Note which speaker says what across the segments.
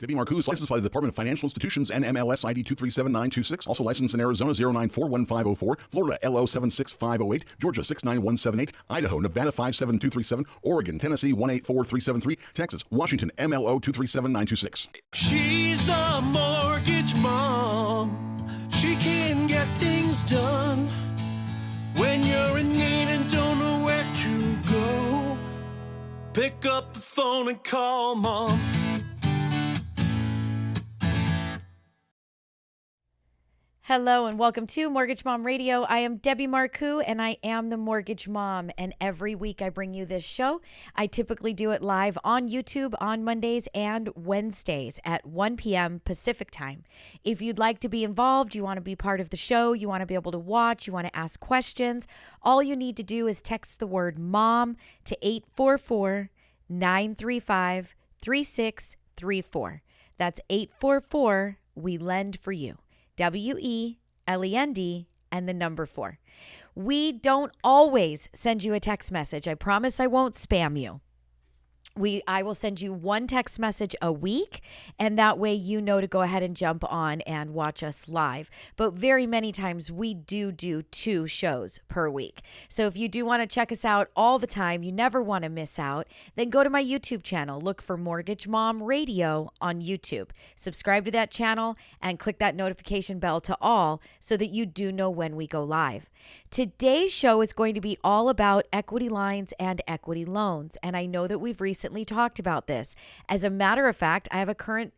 Speaker 1: Debbie is licensed by the Department of Financial Institutions and MLS ID 237926. Also licensed in Arizona 0941504, Florida LO 76508, Georgia 69178, Idaho, Nevada 57237, Oregon, Tennessee 184373, Texas, Washington MLO 237926.
Speaker 2: She's a mortgage mom. She can get things done when you're in need and don't know where to go. Pick up the phone and call mom.
Speaker 3: Hello and welcome to Mortgage Mom Radio. I am Debbie Marcoux and I am the Mortgage Mom. And every week I bring you this show. I typically do it live on YouTube on Mondays and Wednesdays at 1 p.m. Pacific time. If you'd like to be involved, you want to be part of the show, you want to be able to watch, you want to ask questions, all you need to do is text the word mom to 844 935 3634. That's 844 We Lend for You. W E L E N D and the number four. We don't always send you a text message. I promise I won't spam you we I will send you one text message a week and that way you know to go ahead and jump on and watch us live. But very many times we do do two shows per week. So if you do want to check us out all the time, you never want to miss out, then go to my YouTube channel, look for Mortgage Mom Radio on YouTube. Subscribe to that channel and click that notification bell to all so that you do know when we go live. Today's show is going to be all about equity lines and equity loans. And I know that we've recently talked about this. As a matter of fact, I have a current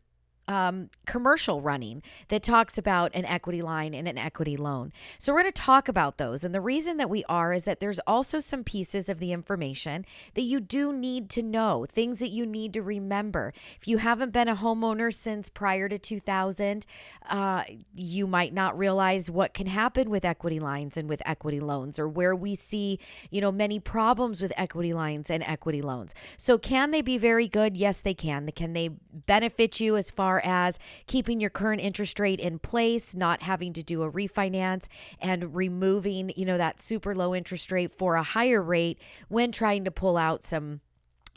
Speaker 3: um, commercial running that talks about an equity line and an equity loan. So we're going to talk about those. And the reason that we are is that there's also some pieces of the information that you do need to know, things that you need to remember. If you haven't been a homeowner since prior to 2000, uh, you might not realize what can happen with equity lines and with equity loans, or where we see, you know, many problems with equity lines and equity loans. So can they be very good? Yes, they can. Can they benefit you as as keeping your current interest rate in place, not having to do a refinance, and removing, you know, that super low interest rate for a higher rate when trying to pull out some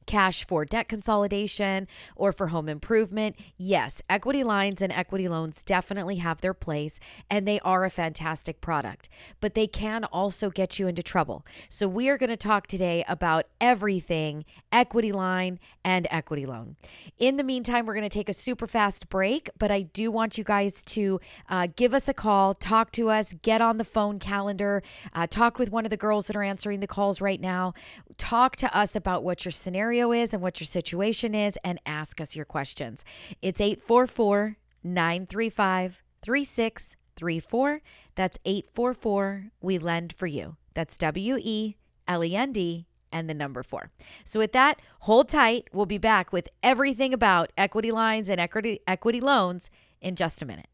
Speaker 3: cash for debt consolidation or for home improvement. Yes, equity lines and equity loans definitely have their place and they are a fantastic product, but they can also get you into trouble. So, we are going to talk today about everything equity line and equity loan. In the meantime, we're going to take a super fast break, but I do want you guys to uh, give us a call, talk to us, get on the phone calendar, uh, talk with one of the girls that are answering the calls right now, talk to us about what your scenario scenario is and what your situation is and ask us your questions. It's 844 935 3634. That's 844 We Lend for You. That's W E L E N D and the number four. So, with that, hold tight. We'll be back with everything about equity lines and equity, equity loans in just a minute.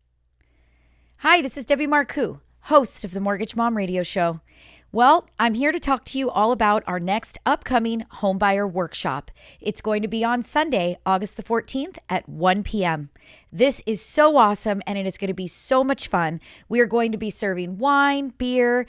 Speaker 3: Hi, this is Debbie Marcoux, host of the Mortgage Mom Radio Show. Well, I'm here to talk to you all about our next upcoming homebuyer workshop. It's going to be on Sunday, August the 14th at 1 p.m. This is so awesome and it is going to be so much fun. We are going to be serving wine, beer,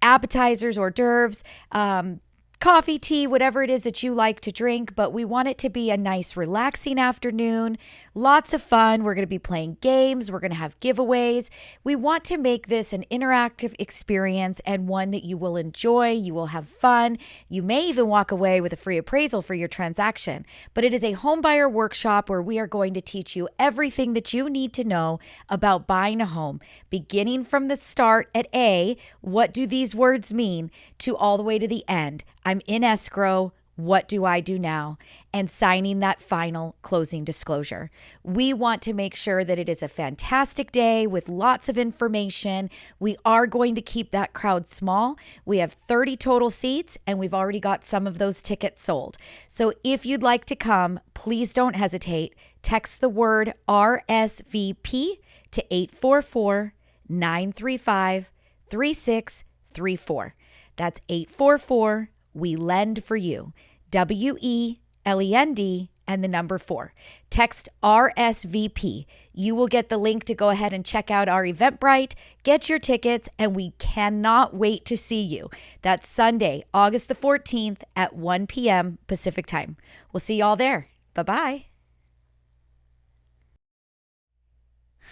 Speaker 3: appetizers, hors d'oeuvres, um, coffee, tea, whatever it is that you like to drink, but we want it to be a nice, relaxing afternoon. Lots of fun. We're going to be playing games, we're going to have giveaways. We want to make this an interactive experience and one that you will enjoy. You will have fun. You may even walk away with a free appraisal for your transaction. But it is a homebuyer workshop where we are going to teach you everything that you need to know about buying a home, beginning from the start at A, what do these words mean, to all the way to the end. I'm in escrow. What do I do now? And signing that final closing disclosure. We want to make sure that it is a fantastic day with lots of information. We are going to keep that crowd small. We have 30 total seats, and we've already got some of those tickets sold. So if you'd like to come, please don't hesitate. Text the word RSVP to 844 935 3634. That's 844 We Lend for You. W E L E N D and the number four. Text RSVP. You will get the link to go ahead and check out our Eventbrite, get your tickets, and we cannot wait to see you. That's Sunday, August the 14th at 1 p.m. Pacific time. We'll see y'all there. Bye bye.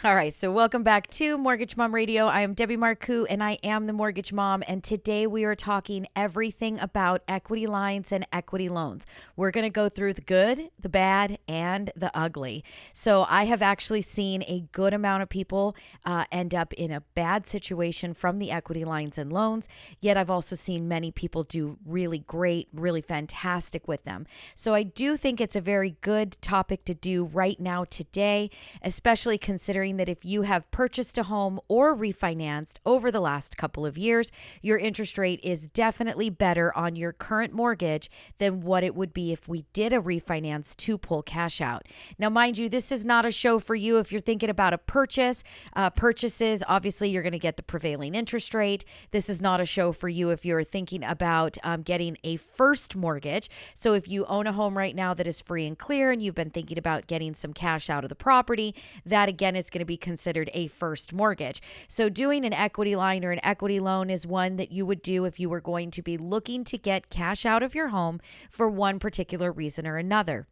Speaker 3: All right, so welcome back to Mortgage Mom Radio. I am Debbie Marcoux and I am the Mortgage Mom. And today we are talking everything about equity lines and equity loans. We're going to go through the good, the bad, and the ugly. So I have actually seen a good amount of people uh, end up in a bad situation from the equity lines and loans. Yet I've also seen many people do really great, really fantastic with them. So I do think it's a very good topic to do right now today, especially considering that if you have purchased a home or refinanced over the last couple of years, your interest rate is definitely better on your current mortgage than what it would be if we did a refinance to pull cash out. Now, mind you, this is not a show for you if you're thinking about a purchase. Uh, purchases, obviously, you're going to get the prevailing interest rate. This is not a show for you if you're thinking about um, getting a first mortgage. So, if you own a home right now that is free and clear and you've been thinking about getting some cash out of the property, that again is going to be considered a first mortgage. So, doing an equity line or an equity loan is one that you would do if you were going to be looking to get cash out of your home for one particular reason or another.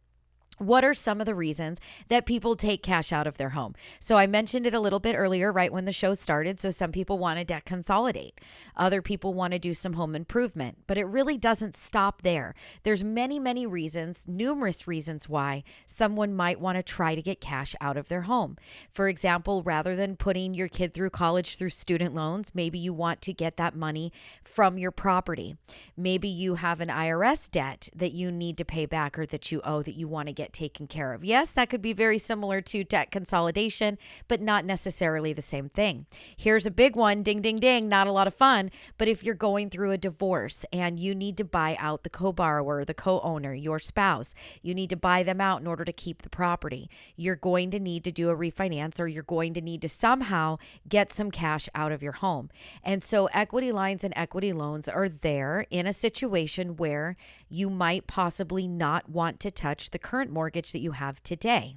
Speaker 3: What are some of the reasons that people take cash out of their home? So I mentioned it a little bit earlier, right when the show started. So some people want to debt consolidate. Other people want to do some home improvement, but it really doesn't stop there. There's many, many reasons, numerous reasons why someone might want to try to get cash out of their home. For example, rather than putting your kid through college through student loans, maybe you want to get that money from your property. Maybe you have an IRS debt that you need to pay back or that you owe that you want to get taken care of. Yes, that could be very similar to debt consolidation, but not necessarily the same thing. Here's a big one ding, ding, ding, not a lot of fun. But if you're going through a divorce and you need to buy out the co borrower, the co owner, your spouse, you need to buy them out in order to keep the property, you're going to need to do a refinance or you're going to need to somehow get some cash out of your home. And so equity lines and equity loans are there in a situation where you might possibly not want to touch the current mortgage that you have today.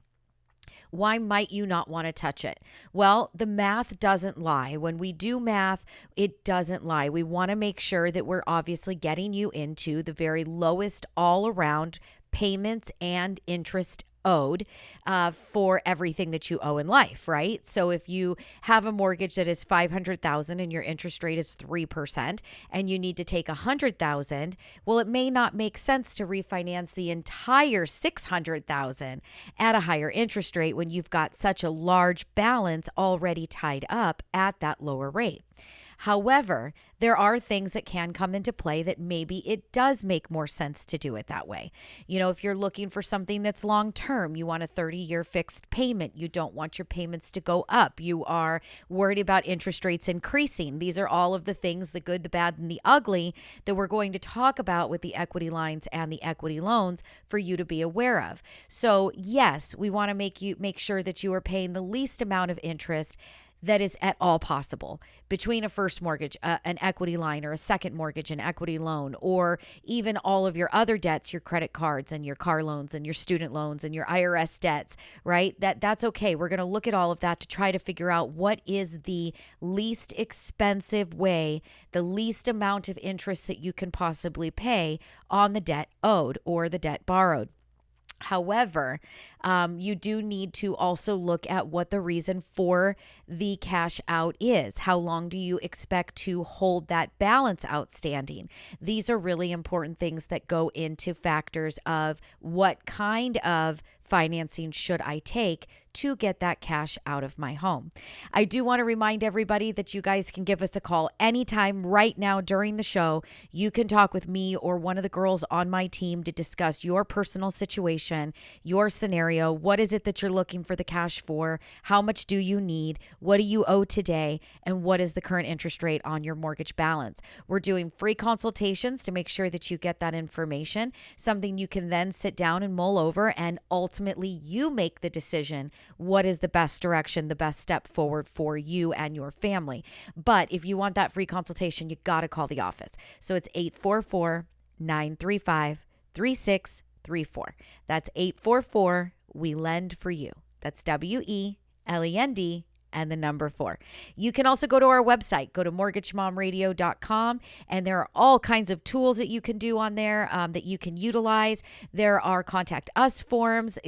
Speaker 3: Why might you not want to touch it? Well, the math doesn't lie. When we do math, it doesn't lie. We want to make sure that we're obviously getting you into the very lowest all around payments and interest owed uh, for everything that you owe in life, right? So if you have a mortgage that is 500,000 and your interest rate is 3% and you need to take 100,000, well it may not make sense to refinance the entire 600,000 at a higher interest rate when you've got such a large balance already tied up at that lower rate. However, there are things that can come into play that maybe it does make more sense to do it that way. You know, if you're looking for something that's long term, you want a 30 year fixed payment, you don't want your payments to go up, you are worried about interest rates increasing. These are all of the things the good, the bad, and the ugly that we're going to talk about with the equity lines and the equity loans for you to be aware of. So, yes, we want to make you make sure that you are paying the least amount of interest that is at all possible between a first mortgage, uh, an equity line, or a second mortgage, an equity loan, or even all of your other debts, your credit cards and your car loans and your student loans and your IRS debts, right? That that's okay. We're going to look at all of that to try to figure out what is the least expensive way, the least amount of interest that you can possibly pay on the debt owed or the debt borrowed. However, um, you do need to also look at what the reason for the cash out is. How long do you expect to hold that balance outstanding? These are really important things that go into factors of what kind of financing should I take to get that cash out of my home. I do want to remind everybody that you guys can give us a call anytime right now during the show. You can talk with me or one of the girls on my team to discuss your personal situation, your scenario. What is it that you're looking for the cash for? How much do you need? What do you owe today? And what is the current interest rate on your mortgage balance? We're doing free consultations to make sure that you get that information, something you can then sit down and mull over and ultimately ultimately you make the decision what is the best direction, the best step forward for you and your family. But if you want that free consultation, you got to call the office. So it's 844 935 3634. That's 844 We Lend for You. That's W E L E N D and the number four. You can also go to our website, go to mortgagemomradio.com, and there are all kinds of tools that you can do on there um, that you can utilize. There are contact us forms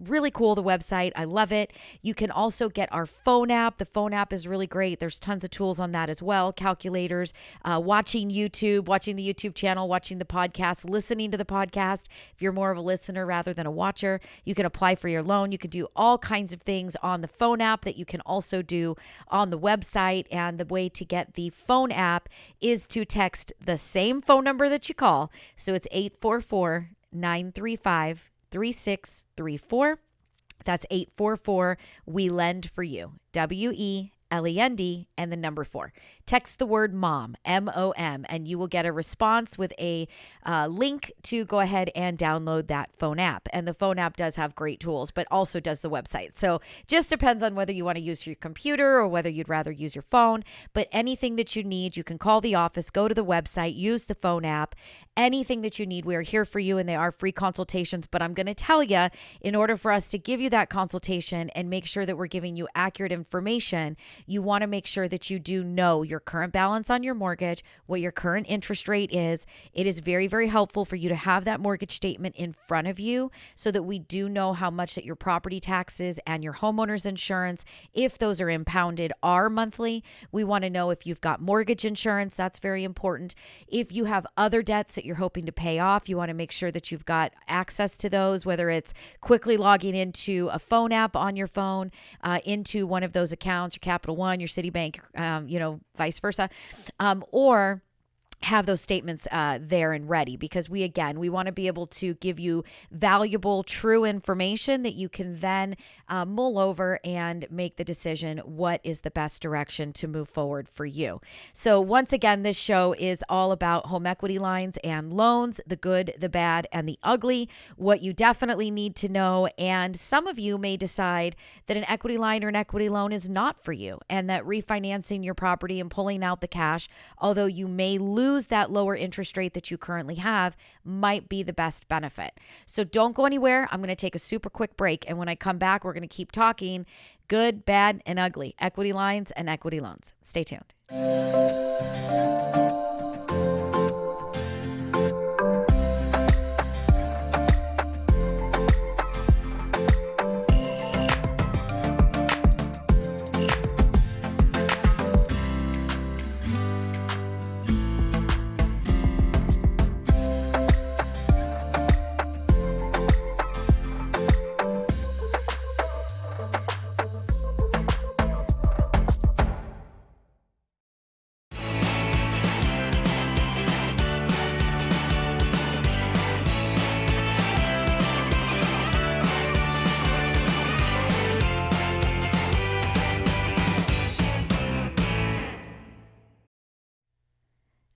Speaker 3: really cool, the website. I love it. You can also get our phone app. The phone app is really great. There's tons of tools on that as well calculators, uh, watching YouTube, watching the YouTube channel, watching the podcast, listening to the podcast. If you're more of a listener rather than a watcher, you can apply for your loan. You can do all kinds of things on the phone app that you can also do on the website. And the way to get the phone app is to text the same phone number that you call. So it's 844 935 3634. That's 844 We Lend for You. W E L E N D and the number four. Text the word mom, M O M, and you will get a response with a uh, link to go ahead and download that phone app. And the phone app does have great tools, but also does the website. So just depends on whether you want to use your computer or whether you'd rather use your phone. But anything that you need, you can call the office, go to the website, use the phone app. Anything that you need, we are here for you, and they are free consultations. But I'm going to tell you, in order for us to give you that consultation and make sure that we're giving you accurate information, you want to make sure that you do know your current balance on your mortgage, what your current interest rate is. It is very, very helpful for you to have that mortgage statement in front of you so that we do know how much that your property taxes and your homeowner's insurance, if those are impounded, are monthly. We want to know if you've got mortgage insurance. That's very important. If you have other debts that you're hoping to pay off, you want to make sure that you've got access to those, whether it's quickly logging into a phone app on your phone, uh, into one of those accounts, your Capital One, your Citibank, um, you know, vice versa, um, or have those statements uh, there and ready because we again we want to be able to give you valuable true information that you can then uh, mull over and make the decision what is the best direction to move forward for you. So once again this show is all about home equity lines and loans the good the bad and the ugly what you definitely need to know and some of you may decide that an equity line or an equity loan is not for you and that refinancing your property and pulling out the cash although you may lose lose that lower interest rate that you currently have might be the best benefit. So don't go anywhere. I'm going to take a super quick break. And when I come back, we're going to keep talking good, bad, and ugly equity lines and equity loans. Stay tuned.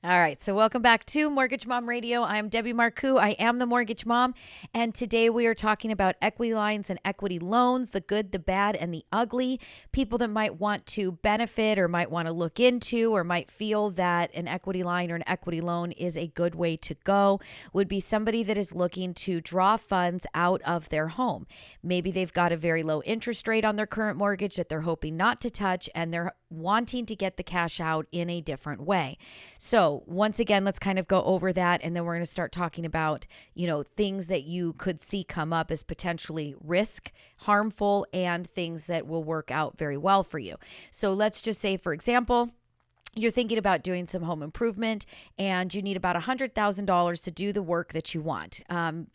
Speaker 3: All right, so welcome back to Mortgage Mom Radio. I'm Debbie Marcoux. I am the Mortgage Mom, and today we are talking about equity lines and equity loans the good, the bad, and the ugly. People that might want to benefit or might want to look into or might feel that an equity line or an equity loan is a good way to go would be somebody that is looking to draw funds out of their home. Maybe they've got a very low interest rate on their current mortgage that they're hoping not to touch, and they're wanting to get the cash out in a different way. So, once again, let's kind of go over that and then we're going to start talking about, you know, things that you could see come up as potentially risk, harmful and things that will work out very well for you. So, let's just say for example, you're thinking about doing some home improvement and you need about $100,000 to do the work that you want. Um,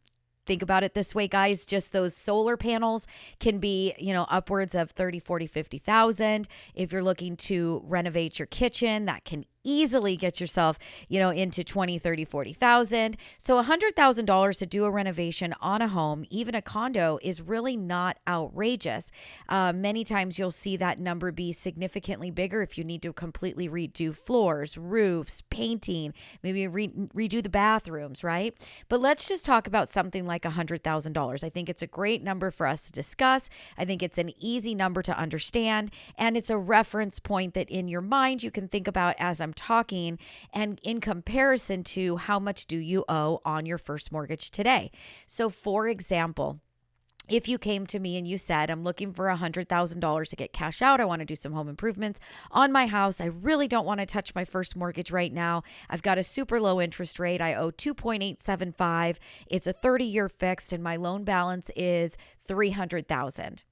Speaker 3: think about it this way guys just those solar panels can be you know upwards of 30 40 50,000 if you're looking to renovate your kitchen that can easily get yourself, you know, into 20, 30, 40,000. So $100,000 to do a renovation on a home, even a condo is really not outrageous. Uh, many times you'll see that number be significantly bigger if you need to completely redo floors, roofs, painting, maybe re- redo the bathrooms, right? But let's just talk about something like $100,000. I think it's a great number for us to discuss. I think it's an easy number to understand and it's a reference point that in your mind you can think about as I'm I'm talking and in comparison to how much do you owe on your first mortgage today. So for example, if you came to me and you said, I'm looking for $100,000 to get cash out, I want to do some home improvements on my house. I really don't want to touch my first mortgage right now. I've got a super low interest rate. I owe 2.875. It's a 30 year fixed and my loan balance is 300,000.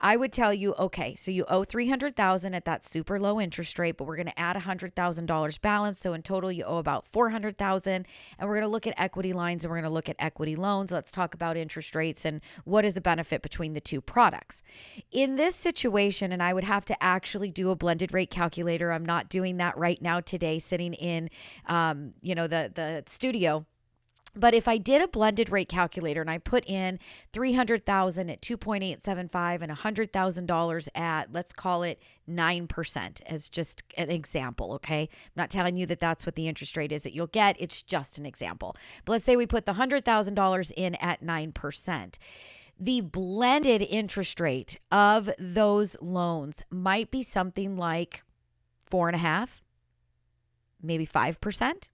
Speaker 3: I would tell you, okay, so you owe 300,000 at that super low interest rate, but we're going to add $100,000 balance, so in total you owe about 400,000 and we're going to look at equity lines and we're going to look at equity loans. Let's talk about interest rates and what is the benefit between the two products. In this situation, and I would have to actually do a blended rate calculator. I'm not doing that right now today sitting in um, you know, the the studio but if I did a blended rate calculator and I put in 300,000 at 2.875 and $100,000 at let's call it 9% as just an example, okay? I'm not telling you that that's what the interest rate is that you'll get, it's just an example. But let's say we put the $100,000 in at 9% the blended interest rate of those loans might be something like four and a half, maybe five percent.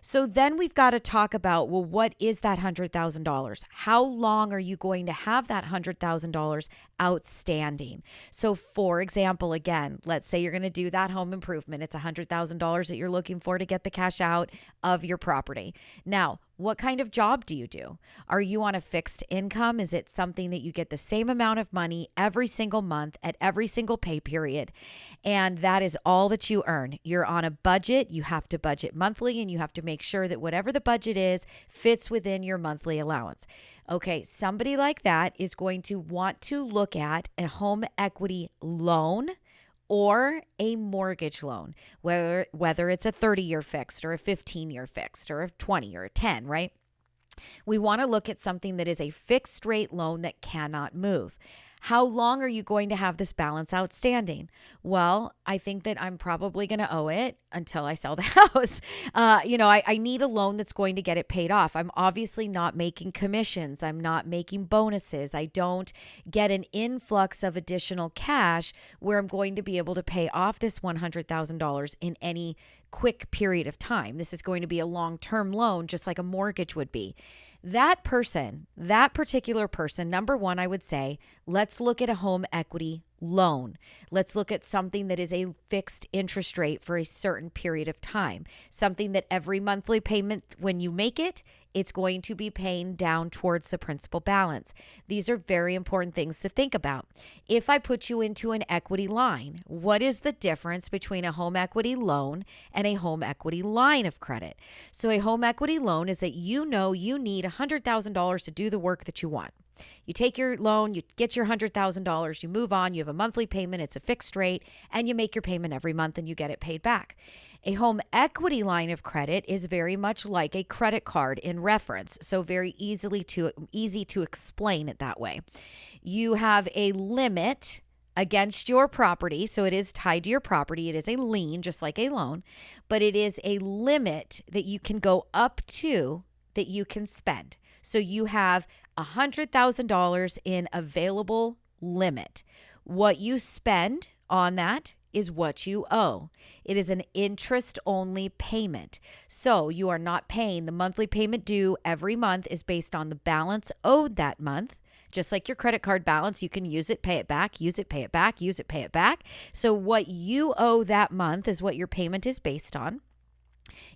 Speaker 3: So then we've got to talk about well, what is that $100,000? How long are you going to have that $100,000 outstanding? So, for example, again, let's say you're going to do that home improvement. It's $100,000 that you're looking for to get the cash out of your property. Now, what kind of job do you do? Are you on a fixed income? Is it something that you get the same amount of money every single month at every single pay period? And that is all that you earn. You're on a budget. You have to budget monthly and you have to make sure that whatever the budget is fits within your monthly allowance. Okay, somebody like that is going to want to look at a home equity loan or a mortgage loan, whether whether it's a 30-year fixed or a 15-year fixed or a 20 or a 10, right? We want to look at something that is a fixed rate loan that cannot move. How long are you going to have this balance outstanding? Well, I think that I'm probably going to owe it until I sell the house. Uh, you know, I, I need a loan that's going to get it paid off. I'm obviously not making commissions, I'm not making bonuses. I don't get an influx of additional cash where I'm going to be able to pay off this $100,000 in any quick period of time. This is going to be a long term loan, just like a mortgage would be. That person, that particular person, number one, I would say, let's look at a home equity loan. Let's look at something that is a fixed interest rate for a certain period of time, something that every monthly payment, when you make it, it's going to be paying down towards the principal balance. These are very important things to think about. If I put you into an equity line, what is the difference between a home equity loan and a home equity line of credit? So, a home equity loan is that you know you need $100,000 to do the work that you want. You take your loan, you get your $100,000, you move on, you have a monthly payment, it's a fixed rate, and you make your payment every month and you get it paid back. A home equity line of credit is very much like a credit card in reference, so very easily to easy to explain it that way. You have a limit against your property, so it is tied to your property. It is a lien just like a loan, but it is a limit that you can go up to that you can spend. So you have $100,000 in available limit. What you spend on that is what you owe. It is an interest only payment. So you are not paying the monthly payment due every month is based on the balance owed that month. Just like your credit card balance, you can use it, pay it back, use it, pay it back, use it, pay it back. So, what you owe that month is what your payment is based on.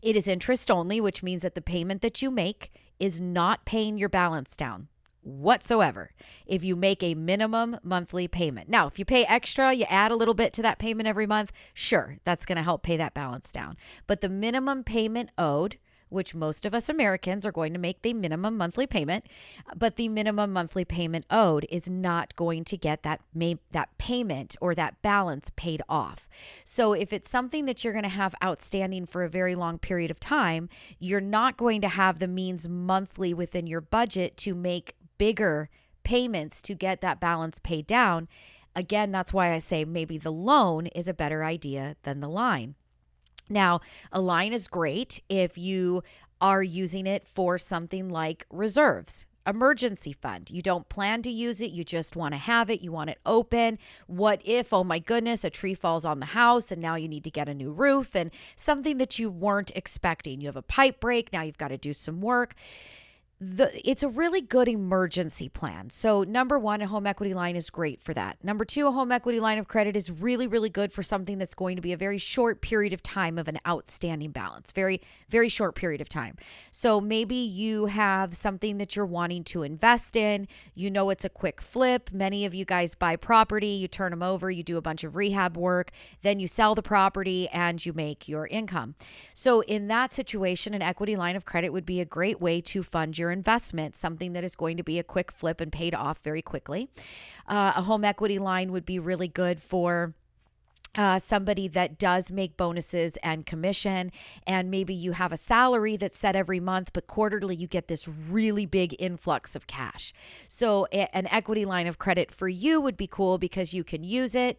Speaker 3: It is interest only, which means that the payment that you make is not paying your balance down whatsoever if you make a minimum monthly payment. Now, if you pay extra, you add a little bit to that payment every month, sure, that's going to help pay that balance down. But the minimum payment owed, which most of us Americans are going to make the minimum monthly payment, but the minimum monthly payment owed is not going to get that may, that payment or that balance paid off. So if it's something that you're going to have outstanding for a very long period of time, you're not going to have the means monthly within your budget to make bigger payments to get that balance paid down. Again, that's why I say maybe the loan is a better idea than the line. Now, a line is great if you are using it for something like reserves emergency fund. You don't plan to use it, you just want to have it, you want it open. What if, oh my goodness, a tree falls on the house and now you need to get a new roof and something that you weren't expecting? You have a pipe break, now you've got to do some work the it's a really good emergency plan. So number 1 a home equity line is great for that. Number 2 a home equity line of credit is really really good for something that's going to be a very short period of time of an outstanding balance. Very very short period of time. So maybe you have something that you're wanting to invest in, you know it's a quick flip. Many of you guys buy property, you turn them over, you do a bunch of rehab work, then you sell the property and you make your income. So in that situation an equity line of credit would be a great way to fund your your investment, something that is going to be a quick flip and paid off very quickly. Uh, a home equity line would be really good for. Uh, somebody that does make bonuses and commission, and maybe you have a salary that's set every month, but quarterly you get this really big influx of cash. So, a- an equity line of credit for you would be cool because you can use it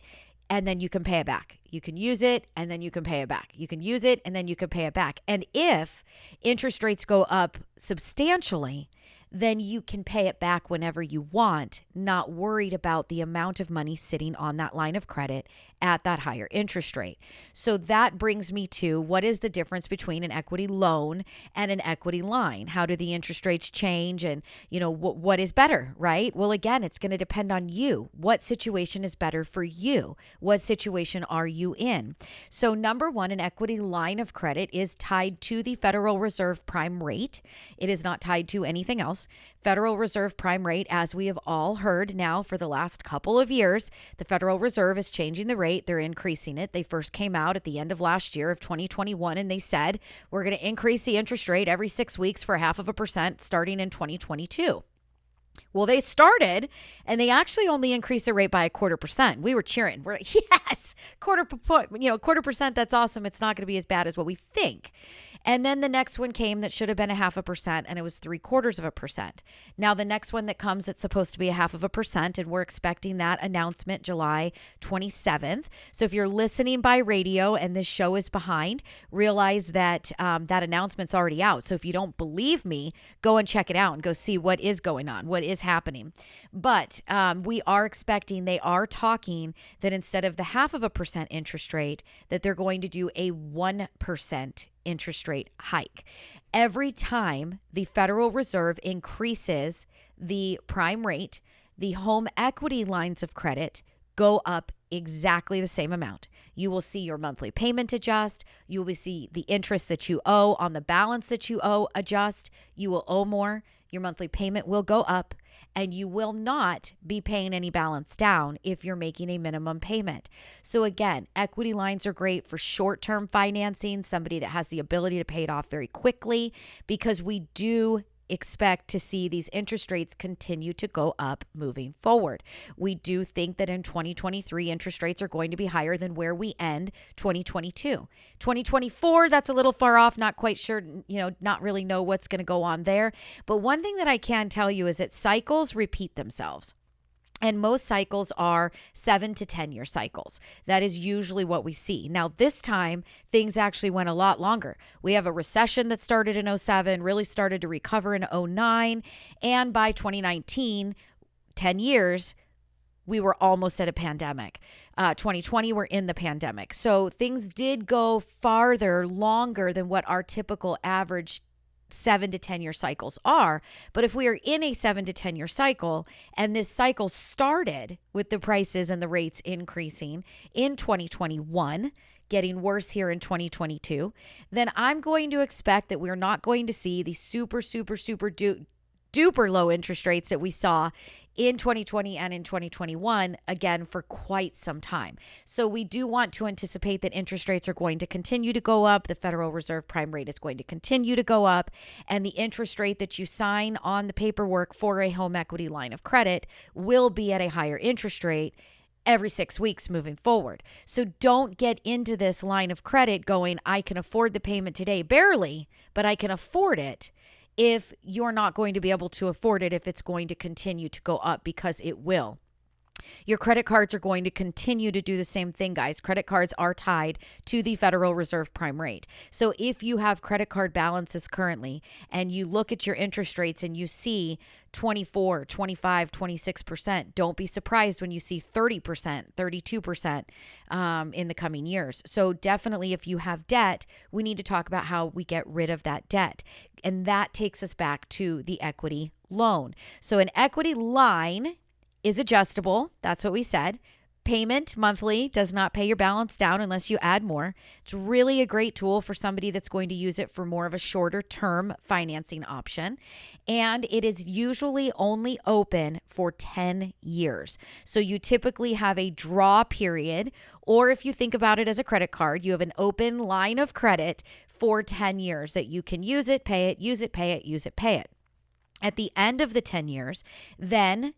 Speaker 3: and then you can pay it back. You can use it and then you can pay it back. You can use it and then you can pay it back. And if interest rates go up substantially, then you can pay it back whenever you want, not worried about the amount of money sitting on that line of credit at that higher interest rate. So that brings me to what is the difference between an equity loan and an equity line? How do the interest rates change and, you know, what what is better, right? Well, again, it's going to depend on you. What situation is better for you? What situation are you in? So number 1, an equity line of credit is tied to the Federal Reserve prime rate. It is not tied to anything else. Federal Reserve prime rate as we have all heard now for the last couple of years, the Federal Reserve is changing the rate rate. They're increasing it. They first came out at the end of last year of 2021 and they said, we're going to increase the interest rate every six weeks for half of a percent starting in 2022. Well, they started and they actually only increased the rate by a quarter percent. We were cheering. We're like, yes, quarter point, you know, quarter percent. That's awesome. It's not going to be as bad as what we think. And then the next one came that should have been a half a percent and it was three quarters of a percent. Now, the next one that comes, it's supposed to be a half of a percent, and we're expecting that announcement July 27th. So if you're listening by radio and this show is behind, realize that um, that announcement's already out. So if you don't believe me, go and check it out and go see what is going on, what is happening. But um, we are expecting, they are talking that instead of the half of a percent interest rate, that they're going to do a 1% interest rate hike. Every time the Federal Reserve increases the prime rate, the home equity lines of credit go up exactly the same amount. You will see your monthly payment adjust. You will see the interest that you owe on the balance that you owe adjust. You will owe more. Your monthly payment will go up and you will not be paying any balance down if you're making a minimum payment. So, again, equity lines are great for short term financing, somebody that has the ability to pay it off very quickly, because we do expect to see these interest rates continue to go up moving forward. We do think that in 2023, interest rates are going to be higher than where we end 2022. 2024, that's a little far off, not quite sure, you know, not really know what's going to go on there. But one thing that I can tell you is that cycles repeat themselves. And most cycles are seven to 10 year cycles. That is usually what we see. Now, this time, things actually went a lot longer. We have a recession that started in 07, really started to recover in 09. And by 2019, 10 years, we were almost at a pandemic. Uh, 2020, we're in the pandemic. So things did go farther, longer than what our typical average seven to 10 year cycles are. But if we are in a seven to 10 year cycle and this cycle started with the prices and the rates increasing in 2021, getting worse here in 2022, then I'm going to expect that we're not going to see the super, super, super du- duper low interest rates that we saw in 2020 and in 2021 again for quite some time. So we do want to anticipate that interest rates are going to continue to go up. The Federal Reserve prime rate is going to continue to go up. And the interest rate that you sign on the paperwork for a home equity line of credit will be at a higher interest rate every six weeks moving forward. So don't get into this line of credit going, I can afford the payment today, barely, but I can afford it if you're not going to be able to afford it if it's going to continue to go up because it will. Your credit cards are going to continue to do the same thing, guys. Credit cards are tied to the Federal Reserve prime rate. So if you have credit card balances currently and you look at your interest rates and you see 24, 25, 26%, don't be surprised when you see 30%, 32% um, in the coming years. So definitely, if you have debt, we need to talk about how we get rid of that debt. And that takes us back to the equity loan. So an equity line is adjustable. That's what we said. Payment monthly does not pay your balance down unless you add more. It's really a great tool for somebody that's going to use it for more of a shorter term financing option. And it is usually only open for 10 years. So you typically have a draw period, or if you think about it as a credit card, you have an open line of credit for 10 years that you can use it, pay it, use it, pay it, use it, pay it. At the end of the 10 years, then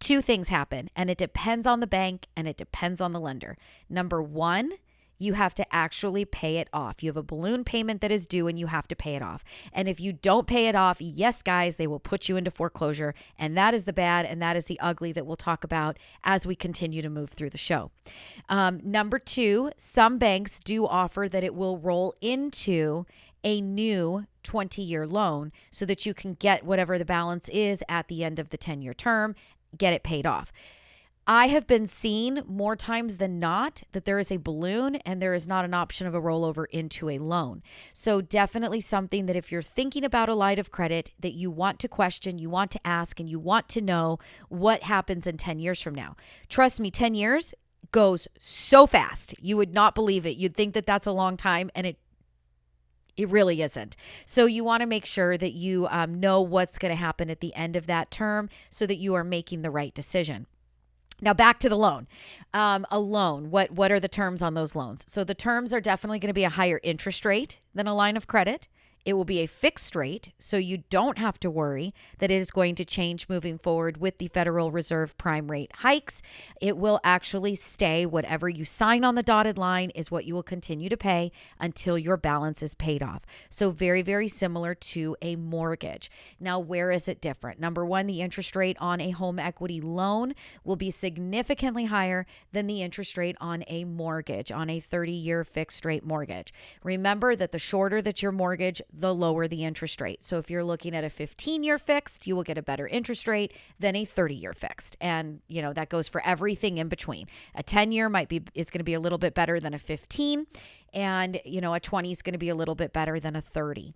Speaker 3: two things happen, and it depends on the bank and it depends on the lender. Number one, you have to actually pay it off. You have a balloon payment that is due and you have to pay it off. And if you don't pay it off, yes, guys, they will put you into foreclosure. And that is the bad and that is the ugly that we'll talk about as we continue to move through the show. Um, number two, some banks do offer that it will roll into a new 20 year loan so that you can get whatever the balance is at the end of the 10 year term get it paid off. I have been seen more times than not that there is a balloon and there is not an option of a rollover into a loan. So, definitely something that if you're thinking about a line of credit that you want to question, you want to ask, and you want to know what happens in 10 years from now. Trust me, 10 years goes so fast. You would not believe it. You'd think that that's a long time, and it it really isn't. So you want to make sure that you um, know what's going to happen at the end of that term so that you are making the right decision. Now back to the loan. Um, a loan. What what are the terms on those loans? So the terms are definitely going to be a higher interest rate than a line of credit. It will be a fixed rate, so you don't have to worry that it is going to change moving forward with the Federal Reserve prime rate hikes. It will actually stay whatever you sign on the dotted line is what you will continue to pay until your balance is paid off. So, very, very similar to a mortgage. Now, where is it different? Number one, the interest rate on a home equity loan will be significantly higher than the interest rate on a mortgage, on a 30 year fixed rate mortgage. Remember that the shorter that your mortgage, the lower the interest rate. So if you're looking at a 15 year fixed, you will get a better interest rate than a 30 year fixed. And, you know, that goes for everything in between. A 10 year might be, is going to be a little bit better than a 15. And, you know, a 20 is going to be a little bit better than a 30.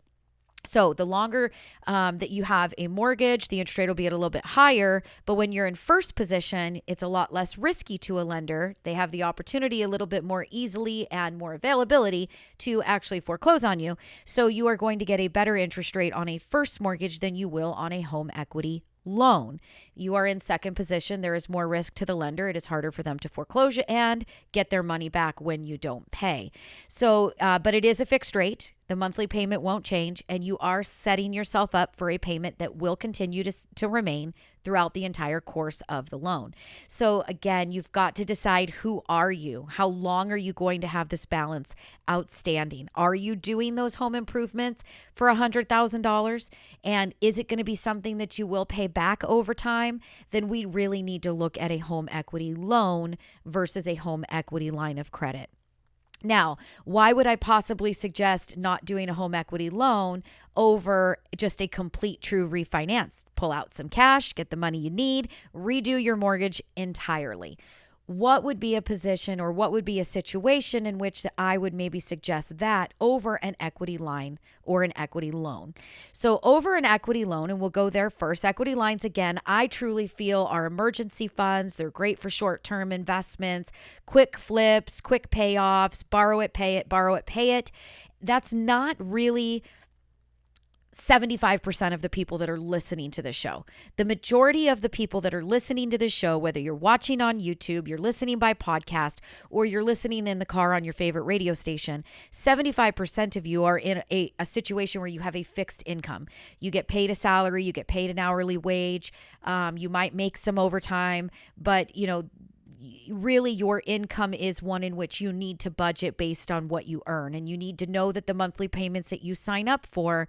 Speaker 3: So, the longer um, that you have a mortgage, the interest rate will be at a little bit higher. But when you're in first position, it's a lot less risky to a lender. They have the opportunity a little bit more easily and more availability to actually foreclose on you. So, you are going to get a better interest rate on a first mortgage than you will on a home equity loan. You are in second position. There is more risk to the lender. It is harder for them to foreclose and get their money back when you don't pay. So, uh, but it is a fixed rate. The monthly payment won't change, and you are setting yourself up for a payment that will continue to, to remain throughout the entire course of the loan. So again, you've got to decide who are you? How long are you going to have this balance outstanding? Are you doing those home improvements for a $100,000? And is it going to be something that you will pay back over time? Then we really need to look at a home equity loan versus a home equity line of credit. Now, why would I possibly suggest not doing a home equity loan over just a complete true refinance? Pull out some cash, get the money you need, redo your mortgage entirely what would be a position or what would be a situation in which I would maybe suggest that over an equity line or an equity loan. So, over an equity loan, and we'll go there first. Equity lines, again, I truly feel are emergency funds. They're great for short term investments, quick flips, quick payoffs, borrow it, pay it, borrow it, pay it. That's not really 75% of the people that are listening to the show. The majority of the people that are listening to the show, whether you're watching on YouTube, you're listening by podcast, or you're listening in the car on your favorite radio station, 75% of you are in a, a situation where you have a fixed income. You get paid a salary, you get paid an hourly wage, um, you might make some overtime, but you know, really your income is one in which you need to budget based on what you earn and you need to know that the monthly payments that you sign up for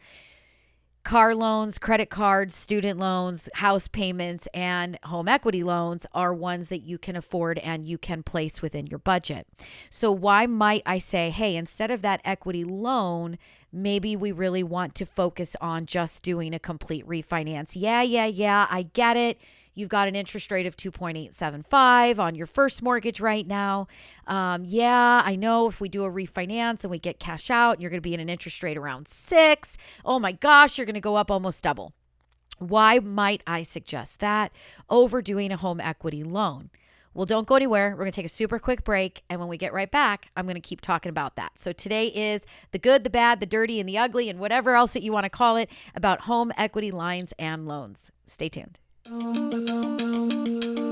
Speaker 3: car loans, credit cards, student loans, house payments, and home equity loans are ones that you can afford and you can place within your budget. So, why might I say, hey, instead of that equity loan, maybe we really want to focus on just doing a complete refinance? Yeah, yeah, yeah, I get it. You've got an interest rate of 2.875 on your first mortgage right now. Um, yeah, I know if we do a refinance and we get cash out, you're going to be in an interest rate around six. Oh my gosh, you're going to go up almost double. Why might I suggest that over doing a home equity loan? Well, don't go anywhere. We're going to take a super quick break. And when we get right back, I'm going to keep talking about that. So today is the good, the bad, the dirty, and the ugly, and whatever else that you want to call it about home equity lines and loans. Stay tuned. Boom, boom, boom, boom.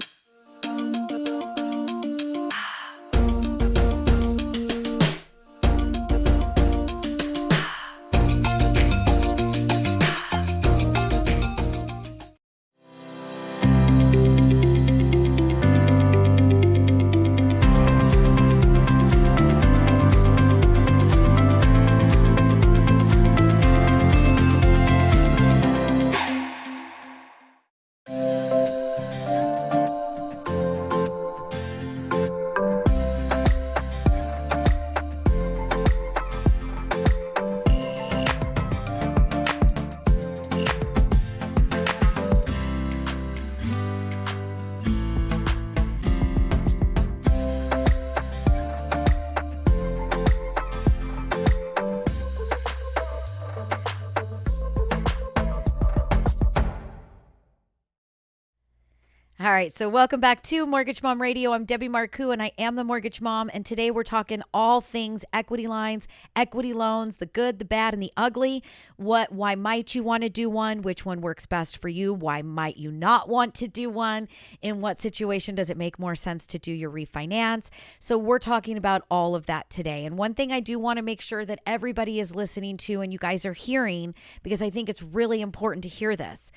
Speaker 3: All right, so welcome back to Mortgage Mom Radio. I'm Debbie Marcoux and I am the Mortgage Mom. And today we're talking all things equity lines, equity loans, the good, the bad, and the ugly. What, why might you want to do one? Which one works best for you? Why might you not want to do one? In what situation does it make more sense to do your refinance? So we're talking about all of that today. And one thing I do want to make sure that everybody is listening to and you guys are hearing, because I think it's really important to hear this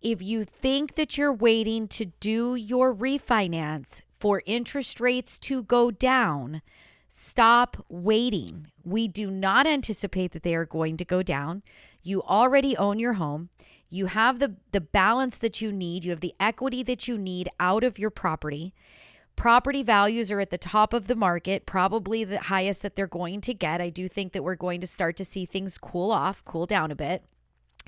Speaker 3: if you think that you're waiting to do your refinance for interest rates to go down, stop waiting. We do not anticipate that they are going to go down. You already own your home. You have the, the balance that you need, you have the equity that you need out of your property. Property values are at the top of the market, probably the highest that they're going to get. I do think that we're going to start to see things cool off, cool down a bit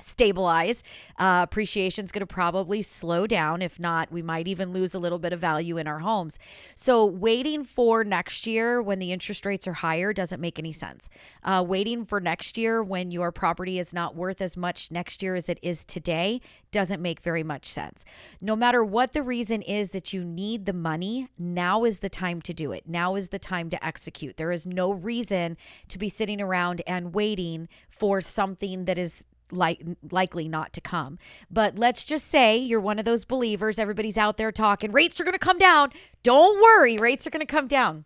Speaker 3: stabilize. Uh, appreciation is going to probably slow down. If not, we might even lose a little bit of value in our homes. So, waiting for next year when the interest rates are higher doesn't make any sense. Uh, waiting for next year when your property is not worth as much next year as it is today doesn't make very much sense. No matter what the reason is that you need the money, now is the time to do it. Now is the time to execute. There is no reason to be sitting around and waiting for something that is like likely not to come. But let's just say you're one of those believers. Everybody's out there talking rates are going to come down. Don't worry, rates are going to come down.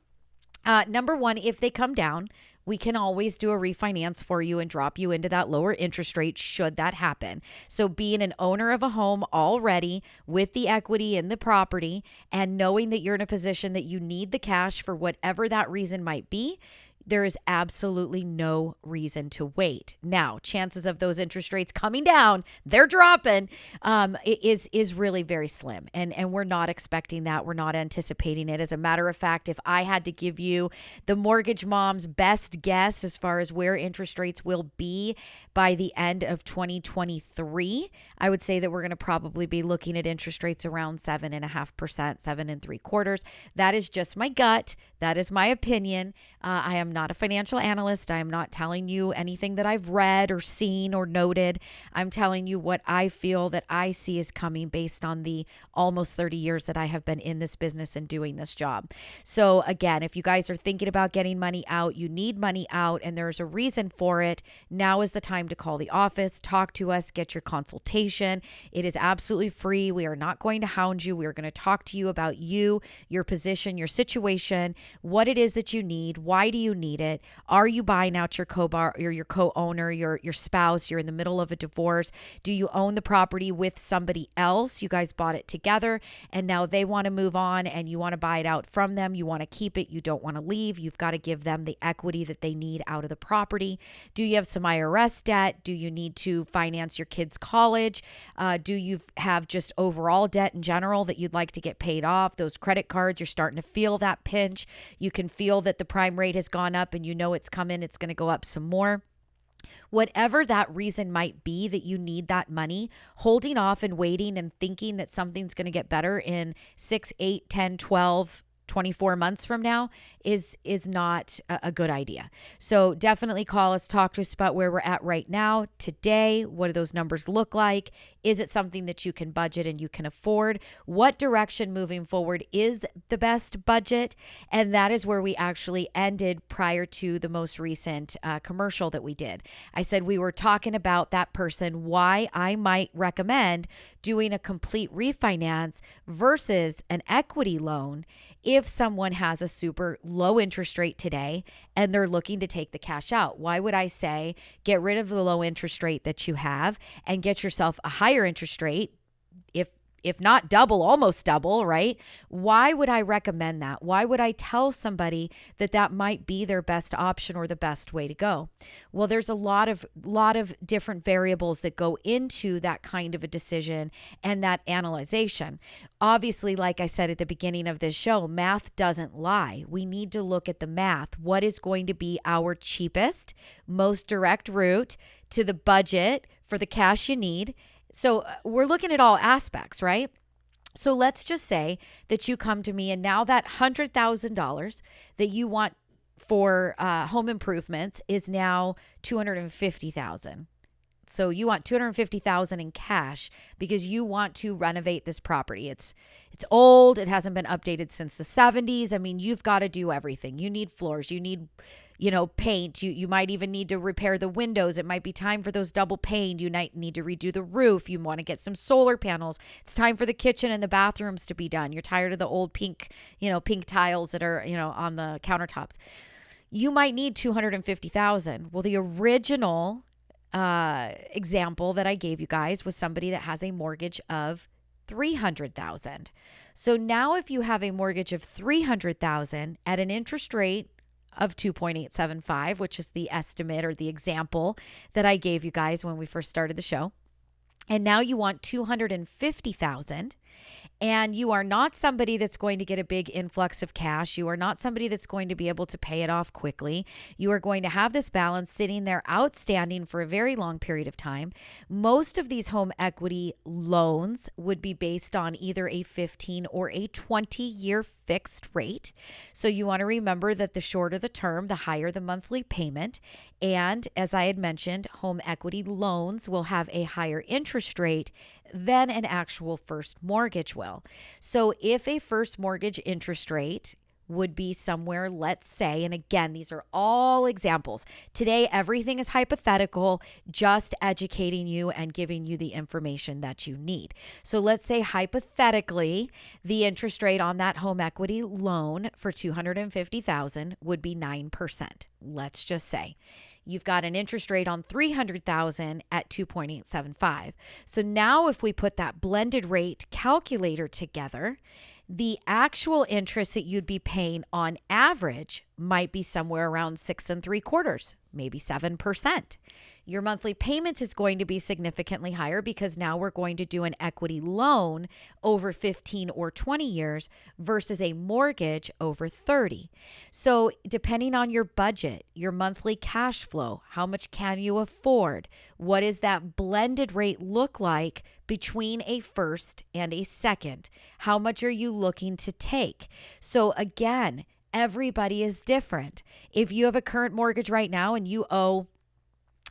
Speaker 3: Uh, number one, if they come down, we can always do a refinance for you and drop you into that lower interest rate should that happen. So, being an owner of a home already with the equity in the property and knowing that you're in a position that you need the cash for whatever that reason might be, there is absolutely no reason to wait. Now, chances of those interest rates coming down, they're dropping, um, is is really very slim, and and we're not expecting that. We're not anticipating it. As a matter of fact, if I had to give you the mortgage mom's best guess as far as where interest rates will be by the end of 2023, I would say that we're going to probably be looking at interest rates around seven and a half percent, seven and three quarters. That is just my gut. That is my opinion. Uh, I am not a financial analyst. I am not telling you anything that I've read or seen or noted. I'm telling you what I feel that I see is coming based on the almost 30 years that I have been in this business and doing this job. So, again, if you guys are thinking about getting money out, you need money out, and there's a reason for it, now is the time to call the office, talk to us, get your consultation. It is absolutely free. We are not going to hound you. We are going to talk to you about you, your position, your situation, what it is that you need, why do you need need it? Are you buying out your co-bar or your co-owner, your your spouse? You're in the middle of a divorce. Do you own the property with somebody else? You guys bought it together and now they want to move on and you want to buy it out from them. You want to keep it. You don't want to leave. You've got to give them the equity that they need out of the property. Do you have some IRS debt? Do you need to finance your kids' college? Uh, do you have just overall debt in general that you'd like to get paid off? Those credit cards, you're starting to feel that pinch. You can feel that the prime rate has gone up and you know it's coming, it's going to go up some more. Whatever that reason might be that you need that money, holding off and waiting and thinking that something's going to get better in 6, 8, 10, 12, 24 months from now is is not a, good idea. So definitely call us talk to us about where we're at right now today, what do those numbers look like? Is it something that you can budget and you can afford? What direction moving forward is the best budget? And that is where we actually ended prior to the most recent uh, commercial that we did. I said we were talking about that person why I might recommend doing a complete refinance versus an equity loan if someone has a super low interest rate today and they're looking to take the cash out. Why would I say get rid of the low interest rate that you have and get yourself a higher interest rate if not double, almost double, right? Why would I recommend that? Why would I tell somebody that that might be their best option or the best way to go? Well, there's a lot of lot of different variables that go into that kind of a decision and that analyzation. Obviously, like I said at the beginning of this show, math doesn't lie. We need to look at the math. What is going to be our cheapest, most direct route to the budget for the cash you need? So uh, we're looking at all aspects, right? So let's just say that you come to me and now that $100,000 that you want for uh, home improvements is now 250,000. So you want 250,000 in cash because you want to renovate this property. It's it's old, it hasn't been updated since the 70s. I mean, you've got to do everything. You need floors, you need you know, paint. You you might even need to repair the windows. It might be time for those double pane. You might need to redo the roof. You want to get some solar panels. It's time for the kitchen and the bathrooms to be done. You're tired of the old pink, you know, pink tiles that are, you know, on the countertops. You might need 250,000. Well, the original uh, example that I gave you guys was somebody that has a mortgage of 300,000. So now if you have a mortgage of 300,000 at an interest rate of 2.875, which is the estimate or the example that I gave you guys when we first started the show. And now you want 250,000 and you are not somebody that's going to get a big influx of cash. You are not somebody that's going to be able to pay it off quickly. You are going to have this balance sitting there outstanding for a very long period of time. Most of these home equity loans would be based on either a 15 or a 20 year fixed rate. So you want to remember that the shorter the term, the higher the monthly payment. And as I had mentioned, home equity loans will have a higher interest rate than an actual first mortgage will. So if a first mortgage interest rate would be somewhere, let's say, and again, these are all examples. Today, everything is hypothetical, just educating you and giving you the information that you need. So let's say, hypothetically, the interest rate on that home equity loan for 250000 would be 9%. Let's just say you've got an interest rate on 300,000 at 2.875. So now if we put that blended rate calculator together, the actual interest that you'd be paying on average might be somewhere around six and three quarters, maybe 7% your monthly payment is going to be significantly higher because now we're going to do an equity loan over 15 or 20 years versus a mortgage over 30. So, depending on your budget, your monthly cash flow, how much can you afford? What does that blended rate look like between a first and a second? How much are you looking to take? So, again, everybody is different. If you have a current mortgage right now and you owe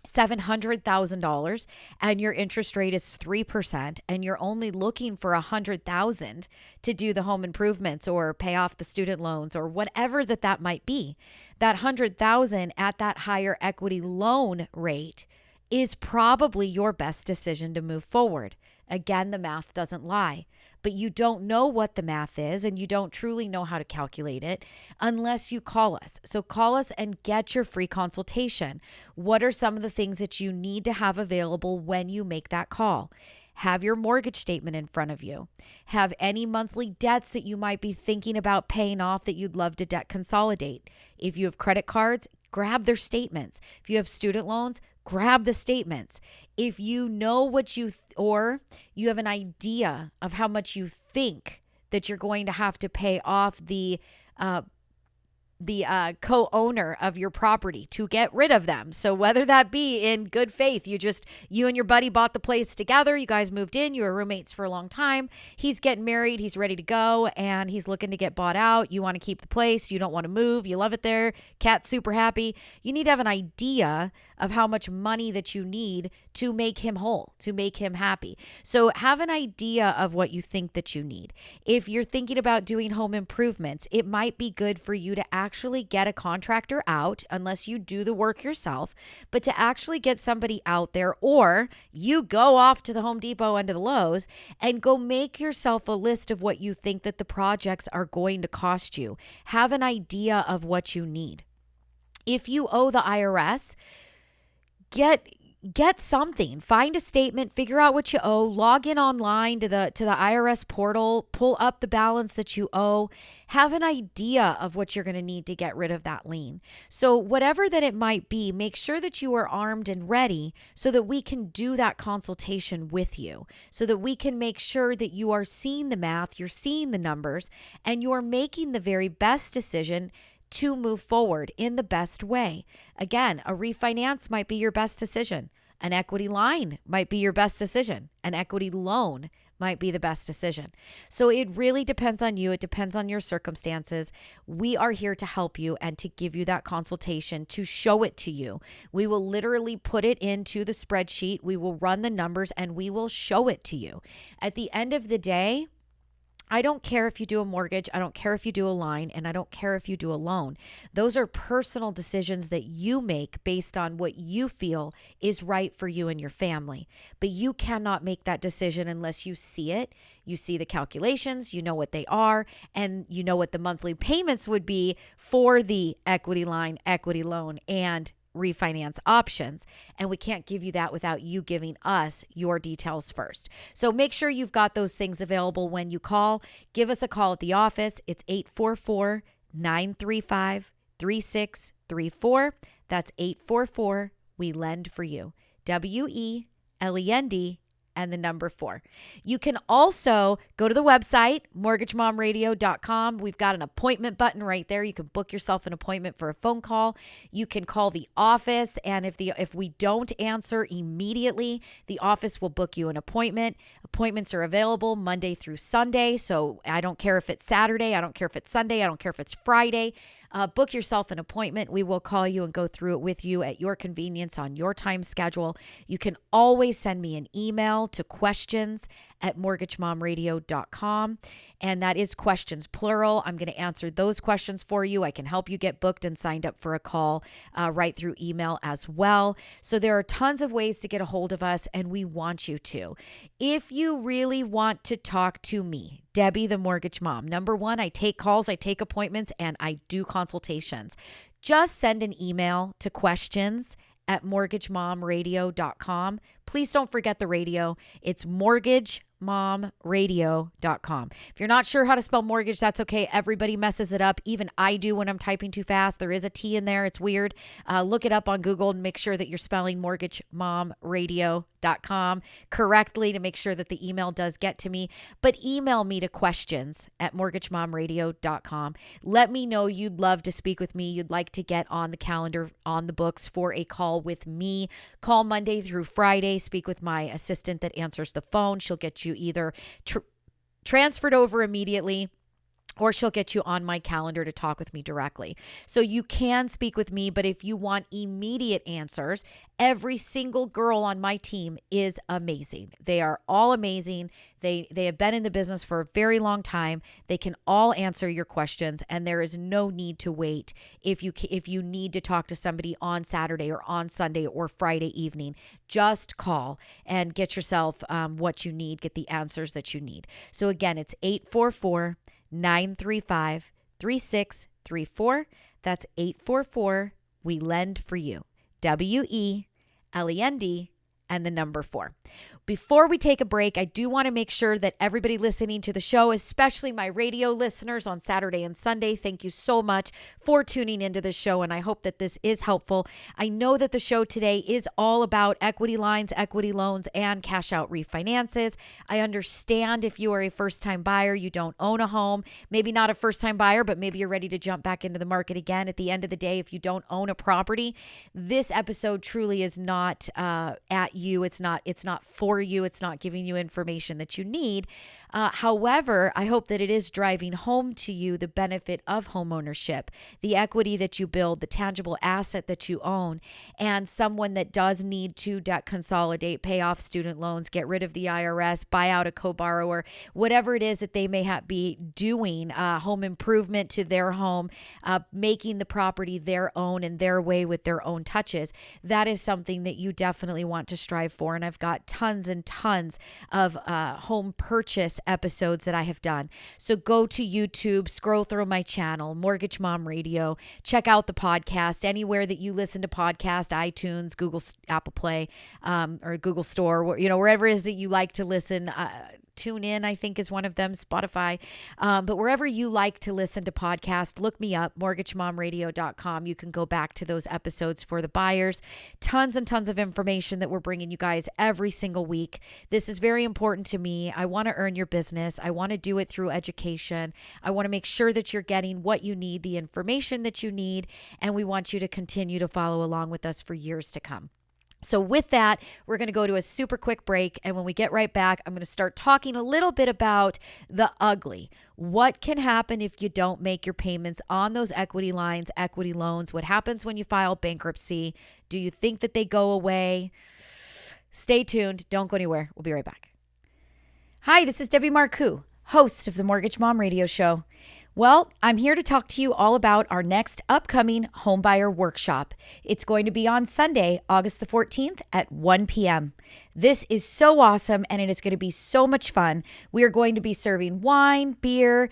Speaker 3: $700,000 and your interest rate is 3% and you're only looking for 100,000 to do the home improvements or pay off the student loans or whatever that that might be that 100,000 at that higher equity loan rate is probably your best decision to move forward. Again the math doesn't lie but you don't know what the math is and you don't truly know how to calculate it unless you call us. So call us and get your free consultation. What are some of the things that you need to have available when you make that call? Have your mortgage statement in front of you. Have any monthly debts that you might be thinking about paying off that you'd love to debt consolidate. If you have credit cards, grab their statements. If you have student loans, grab the statements. If you know what you, th- or you have an idea of how much you think that you're going to have to pay off the uh, the uh, co-owner of your property to get rid of them. So whether that be in good faith, you just you and your buddy bought the place together, you guys moved in, you were roommates for a long time. He's getting married, he's ready to go, and he's looking to get bought out. You want to keep the place, you don't want to move, you love it there. Cat's super happy. You need to have an idea of how much money that you need to make him whole, to make him happy. So have an idea of what you think that you need. If you're thinking about doing home improvements, it might be good for you to actually get a contractor out unless you do the work yourself, but to actually get somebody out there or you go off to the Home Depot and to the Lowe's and go make yourself a list of what you think that the projects are going to cost you. Have an idea of what you need. If you owe the IRS, get get something. Find a statement figure out what you owe log in online to the to the IRS portal pull up the balance that you owe. Have an idea of what you're going to need to get rid of that lien. So whatever that it might be make sure that you are armed and ready so that we can do that consultation with you. So that we can make sure that you are seeing the math you're seeing the numbers and you're making the very best decision to move forward in the best way. Again, a refinance might be your best decision. An equity line might be your best decision. An equity loan might be the best decision. So it really depends on you. It depends on your circumstances. We are here to help you and to give you that consultation to show it to you. We will literally put it into the spreadsheet, we will run the numbers, and we will show it to you. At the end of the day, I don't care if you do a mortgage, I don't care if you do a line, and I don't care if you do a loan. Those are personal decisions that you make based on what you feel is right for you and your family. But you cannot make that decision unless you see it. You see the calculations, you know what they are, and you know what the monthly payments would be for the equity line, equity loan, and refinance options. And we can't give you that without you giving us your details first. So make sure you've got those things available when you call. Give us a call at the office. It's 844 935 3634. That's 844 We Lend for You. W E L E N D and the number four. You can also go to the website, mortgagemomradio.com. We've got an appointment button right there. You can book yourself an appointment for a phone call. You can call the office, and if the if we don't answer immediately, the office will book you an appointment. Appointments are available Monday through Sunday. So I don't care if it's Saturday, I don't care if it's Sunday, I don't care if it's Friday. Uh, book yourself an appointment. We will call you and go through it with you at your convenience on your time schedule. You can always send me an email to questions at mortgagemomradio.com. And that is questions plural. I'm going to answer those questions for you. I can help you get booked and signed up for a call uh, right through email as well. So there are tons of ways to get a hold of us, and we want you to. If you really want to talk to me, Debbie, the mortgage mom, number one, I take calls, I take appointments, and I do consultations. Just send an email to questions at mortgagemomradio.com. Please don't forget the radio. It's mortgagemomradio.com. If you're not sure how to spell mortgage, that's okay. Everybody messes it up. Even I do when I'm typing too fast. There is a T in there. It's weird. Uh, look it up on Google and make sure that you're spelling mortgagemomradio.com correctly to make sure that the email does get to me. But email me to questions at mortgagemomradio.com. Let me know you'd love to speak with me. You'd like to get on the calendar, on the books for a call with me. Call Monday through Friday. Speak with my assistant that answers the phone. She'll get you either tr- transferred over immediately or she'll get you on my calendar to talk with me directly. So you can speak with me, but if you want immediate answers, every single girl on my team is amazing. They are all amazing. They they have been in the business for a very long time. They can all answer your questions and there is no need to wait if you if you need to talk to somebody on Saturday or on Sunday or Friday evening. Just call and get yourself um, what you need, get the answers that you need. So again, it's 844 935 3634. That's 844 We Lend for You. W E L E N D and the number four. Before we take a break, I do want to make sure that everybody listening to the show, especially my radio listeners on Saturday and Sunday, thank you so much for tuning into the show. And I hope that this is helpful. I know that the show today is all about equity lines, equity loans, and cash out refinances. I understand if you are a first time buyer, you don't own a home, maybe not a first time buyer, but maybe you're ready to jump back into the market again. At the end of the day, if you don't own a property, this episode truly is not uh, at you. It's not. It's not for you. It's not giving you information that you need. Uh, however, I hope that it is driving home to you the benefit of homeownership, the equity that you build, the tangible asset that you own, and someone that does need to debt consolidate, pay off student loans, get rid of the IRS, buy out a co-borrower, whatever it is that they may have be doing, uh, home improvement to their home, uh, making the property their own and their way with their own touches. That is something that you definitely want to strive for. And I've got tons and tons of uh, home purchase episodes that I have done. So go to YouTube, scroll through my channel, Mortgage Mom Radio, check out the podcast anywhere that you listen to podcast, iTunes, Google, Apple Play, um, or Google Store, you know, wherever it is that you like to listen. Uh, Tune in, I think, is one of them, Spotify. Um, but wherever you like to listen to podcasts, look me up, mortgagemomradio.com. You can go back to those episodes for the buyers. Tons and tons of information that we're bringing you guys every single week. This is very important to me. I want to earn your business, I want to do it through education. I want to make sure that you're getting what you need, the information that you need, and we want you to continue to follow along with us for years to come. So, with that, we're going to go to a super quick break. And when we get right back, I'm going to start talking a little bit about the ugly. What can happen if you don't make your payments on those equity lines, equity loans? What happens when you file bankruptcy? Do you think that they go away? Stay tuned. Don't go anywhere. We'll be right back. Hi, this is Debbie Marcoux, host of the Mortgage Mom Radio Show. Well, I'm here to talk to you all about our next upcoming homebuyer workshop. It's going to be on Sunday, August the 14th at 1 p.m. This is so awesome and it is going to be so much fun. We are going to be serving wine, beer,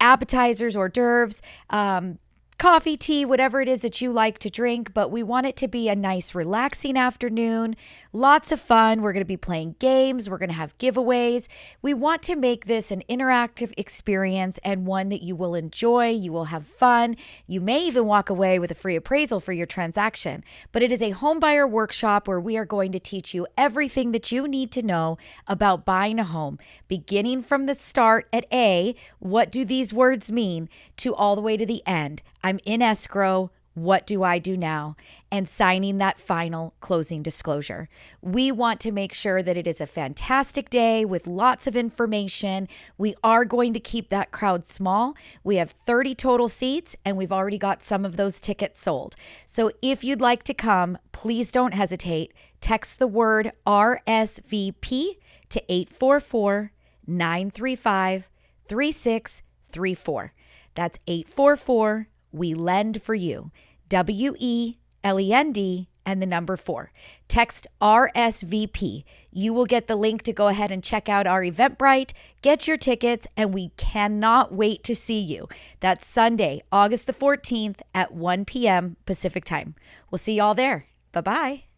Speaker 3: appetizers, hors d'oeuvres, um, coffee, tea, whatever it is that you like to drink, but we want it to be a nice, relaxing afternoon. Lots of fun. We're going to be playing games, we're going to have giveaways. We want to make this an interactive experience and one that you will enjoy. You will have fun. You may even walk away with a free appraisal for your transaction. But it is a homebuyer workshop where we are going to teach you everything that you need to know about buying a home, beginning from the start at A, what do these words mean, to all the way to the end. I'm in escrow. What do I do now? And signing that final closing disclosure. We want to make sure that it is a fantastic day with lots of information. We are going to keep that crowd small. We have 30 total seats, and we've already got some of those tickets sold. So if you'd like to come, please don't hesitate. Text the word RSVP to 844 935 3634. That's 844 We Lend for You. W E L E N D and the number four. Text RSVP. You will get the link to go ahead and check out our Eventbrite, get your tickets, and we cannot wait to see you. That's Sunday, August the 14th at 1 p.m. Pacific time. We'll see y'all there. Bye bye.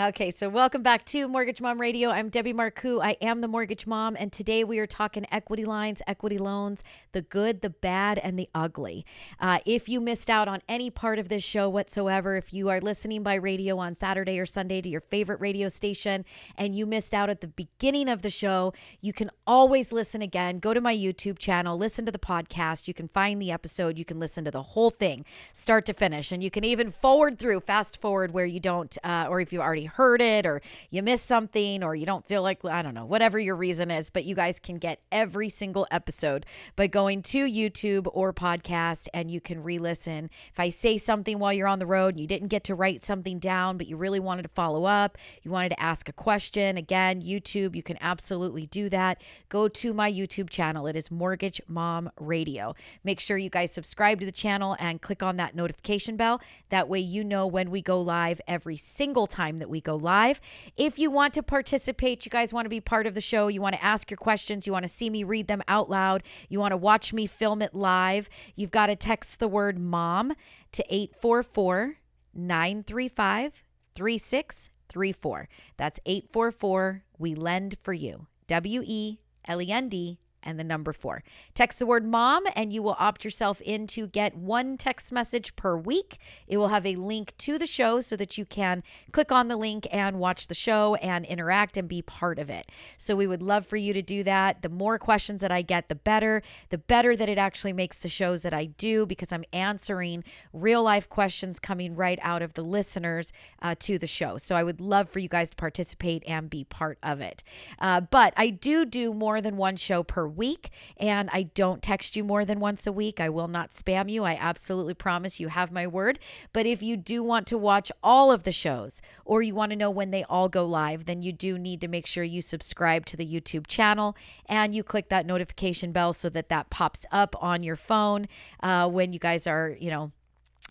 Speaker 3: Okay, so welcome back to Mortgage Mom Radio. I'm Debbie Marcoux. I am the Mortgage Mom, and today we are talking equity lines, equity loans, the good, the bad, and the ugly. Uh, if you missed out on any part of this show whatsoever, if you are listening by radio on Saturday or Sunday to your favorite radio station and you missed out at the beginning of the show, you can always listen again. Go to my YouTube channel, listen to the podcast. You can find the episode, you can listen to the whole thing, start to finish, and you can even forward through, fast forward where you don't, uh, or if you already heard it or you missed something or you don't feel like, I don't know, whatever your reason is, but you guys can get every single episode by going to YouTube or podcast and you can re listen. If I say something while you're on the road and you didn't get to write something down, but you really wanted to follow up, you wanted to ask a question, again, YouTube, you can absolutely do that. Go to my YouTube channel. It is Mortgage Mom Radio. Make sure you guys subscribe to the channel and click on that notification bell. That way, you know when we go live every single time that we go live. If you want to participate, you guys want to be part of the show, you want to ask your questions, you want to see me read them out loud, you want to watch me film it live, you've got to text the word mom to 844 935 3634. That's 844 We Lend for You. W E L E N D and the number four. Text the word mom, and you will opt yourself in to get one text message per week. It will have a link to the show so that you can click on the link and watch the show and interact and be part of it. So we would love for you to do that. The more questions that I get, the better. The better that it actually makes the shows that I do because I'm answering real life questions coming right out of the listeners uh, to the show. So I would love for you guys to participate and be part of it. Uh, but I do do more than one show per week, and I don't text you more than once a week. I will not spam you. I absolutely promise you have my word. But if you do want to watch all of the shows or you want to know when they all go live, then you do need to make sure you subscribe to the YouTube channel and you click that notification bell so that that pops up on your phone uh, when you guys are, you know,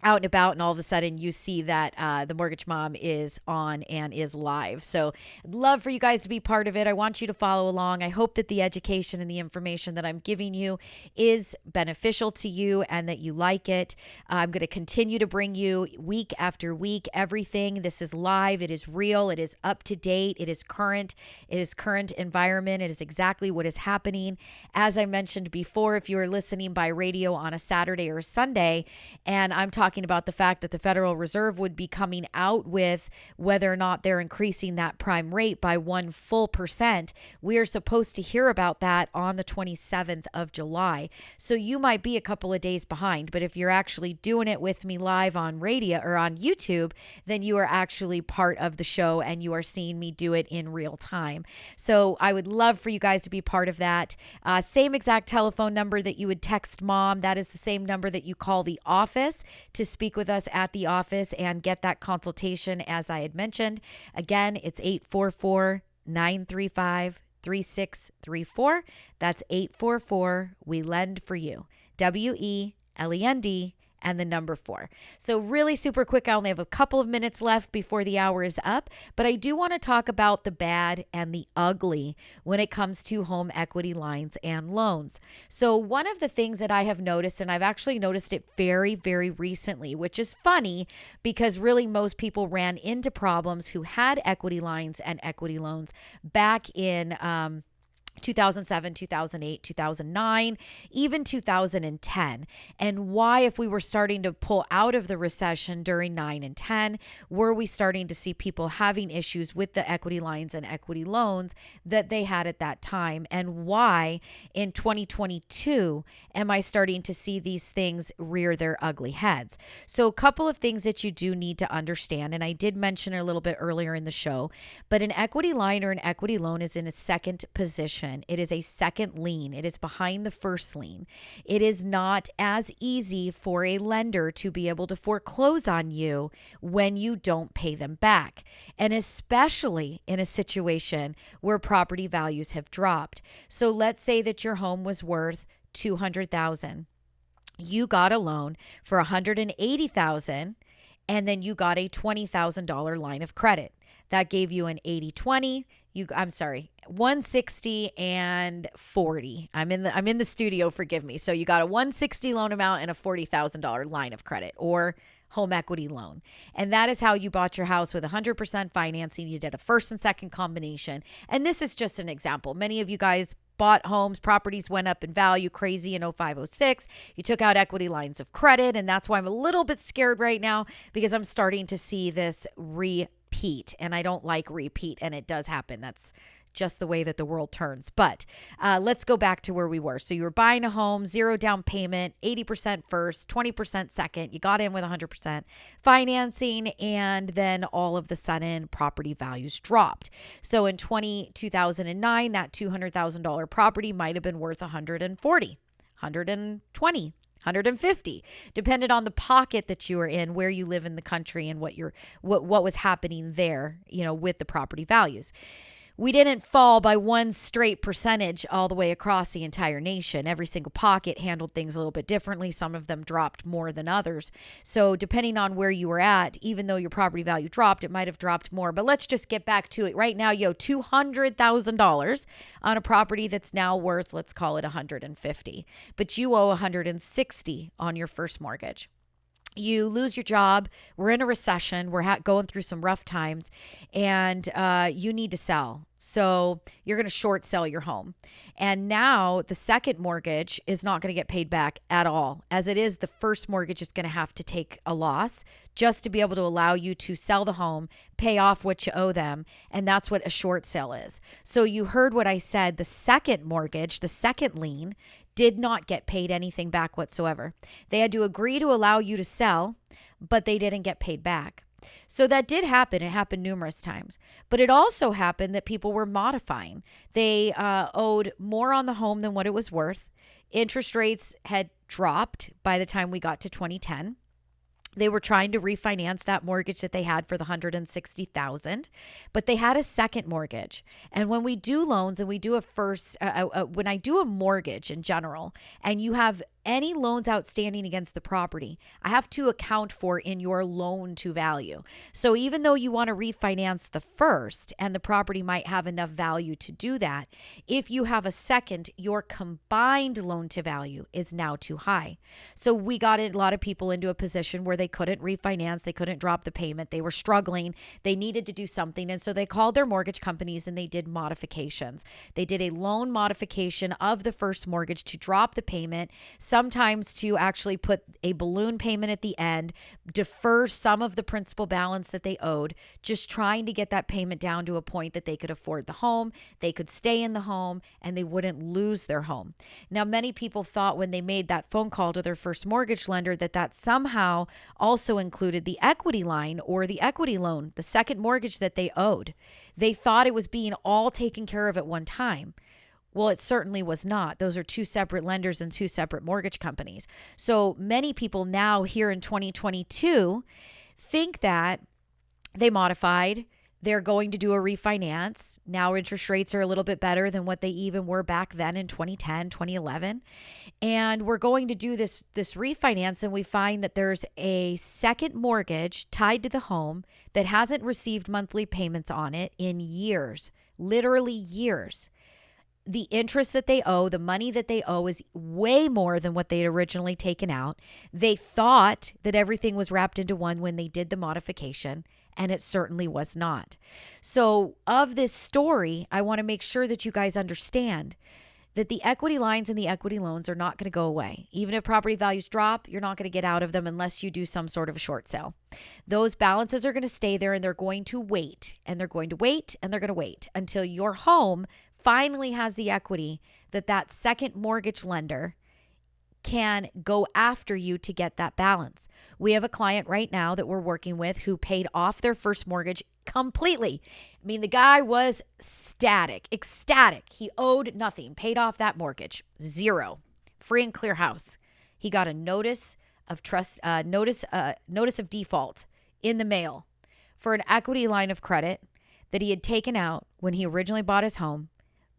Speaker 3: out and about and all of a sudden you see that uh, the mortgage mom is on and is live. So I'd love for you guys to be part of it. I want you to follow along. I hope that the education and the information that i'm giving you is beneficial to you and that you like it. I'm going to continue to bring you week after week everything. This is live. It is real. It is up to date. It is current. It is current environment. It is exactly what is happening. As i mentioned before if you are listening by radio on a saturday or sunday and i'm talking talking about the fact that the Federal Reserve would be coming out with whether or not they're increasing that prime rate by one full percent. We are supposed to hear about that on the 27th of July. So you might be a couple of days behind, but if you're actually doing it with me live on radio or on YouTube, then you are actually part of the show and you are seeing me do it in real time. So I would love for you guys to be part of that. Uh, same exact telephone number that you would text mom, that is the same number that you call the office to speak with us at the office and get that consultation, as I had mentioned. Again, it's 844 935 3634. That's 844 We Lend for You. W E L E N D and the number four. So, really super quick. I only have a couple of minutes left before the hour is up, but I do want to talk about the bad and the ugly when it comes to home equity lines and loans. So, one of the things that I have noticed, and I've actually noticed it very, very recently, which is funny because really most people ran into problems who had equity lines and equity loans back in, um, 2007, 2008, 2009, even 2010. And why, if we were starting to pull out of the recession during 9 and 10, were we starting to see people having issues with the equity lines and equity loans that they had at that time? And why in 2022 am I starting to see these things rear their ugly heads? So, a couple of things that you do need to understand, and I did mention a little bit earlier in the show, but an equity line or an equity loan is in a second position it is a second lien. It is behind the first lien. It is not as easy for a lender to be able to foreclose on you when you don't pay them back. And especially in a situation where property values have dropped. So let's say that your home was worth 200,000. You got a loan for 180,000 and then you got a $20,000 line of credit. That gave you an 80/20 you I'm sorry, 160 and 40. I'm in the I'm in the studio, forgive me. So you got a 160 loan amount and a $40,000 line of credit or home equity loan. And that is how you bought your house with 100% financing. You did a first and second combination. And this is just an example. Many of you guys bought homes, properties went up in value crazy in 0506. You took out equity lines of credit and that's why I'm a little bit scared right now because I'm starting to see this re repeat and I don't like repeat and it does happen. That's just the way that the world turns. But uh, let's go back to where we were. So you were buying a home, zero down payment, 80% first, 20% second. You got in with 100% financing, and then all of the sudden, property values dropped. So in 20, 2009, that $200,000 property might have been worth 140, 120. 150 depended on the pocket that you were in where you live in the country and what your what what was happening there you know with the property values we didn't fall by one straight percentage all the way across the entire nation. Every single pocket handled things a little bit differently. Some of them dropped more than others. So, depending on where you were at, even though your property value dropped, it might have dropped more. But let's just get back to it. Right now, you owe $200,000 on a property that's now worth, let's call it 150, but you owe 160 on your first mortgage you lose your job we're in a recession we're ha- going through some rough times and uh, you need to sell. So you're going to short sell your home. And now the second mortgage is not going to get paid back at all as it is the first mortgage is going to have to take a loss just to be able to allow you to sell the home pay off what you owe them and that's what a short sale is. So you heard what i said the second mortgage the second lien did not get paid anything back whatsoever. They had to agree to allow you to sell, but they didn't get paid back. So that did happen. It happened numerous times. But it also happened that people were modifying. They uh, owed more on the home than what it was worth. Interest rates had dropped by the time we got to 2010 they were trying to refinance that mortgage that they had for the 160,000 but they had a second mortgage. And when we do loans and we do a first uh, uh, uh, when I do a mortgage in general and you have any loans outstanding against the property, I have to account for in your loan to value. So even though you want to refinance the first and the property might have enough value to do that, if you have a second, your combined loan to value is now too high. So we got a lot of people into a position where they couldn't refinance, they couldn't drop the payment, they were struggling, they needed to do something. And so they called their mortgage companies and they did modifications. They did a loan modification of the first mortgage to drop the payment sometimes to actually put a balloon payment at the end, defer some of the principal balance that they owed, just trying to get that payment down to a point that they could afford the home, they could stay in the home, and they wouldn't lose their home. Now, many people thought when they made that phone call to their first mortgage lender that that somehow also included the equity line or the equity loan, the second mortgage that they owed. They thought it was being all taken care of at one time. Well, it certainly was not. Those are two separate lenders and two separate mortgage companies. So many people now here in 2022 think that they modified, they're going to do a refinance. Now interest rates are a little bit better than what they even were back then in 2010, 2011. And we're going to do this this refinance and we find that there's a second mortgage tied to the home that hasn't received monthly payments on it in years, literally years the interest that they owe, the money that they owe is way more than what they had originally taken out. They thought that everything was wrapped into one when they did the modification, and it certainly was not. So, of this story, I want to make sure that you guys understand that the equity lines and the equity loans are not going to go away. Even if property values drop, you're not going to get out of them unless you do some sort of a short sale. Those balances are going to stay there and they're going to wait and they're going to wait and they're going to wait until your home finally has the equity that that second mortgage lender can go after you to get that balance. We have a client right now that we're working with who paid off their first mortgage completely. I mean, the guy was static, ecstatic. He owed nothing, paid off that mortgage, zero, free and clear house. He got a notice of trust, uh, notice, uh, notice of default in the mail for an equity line of credit that he had taken out when he originally bought his home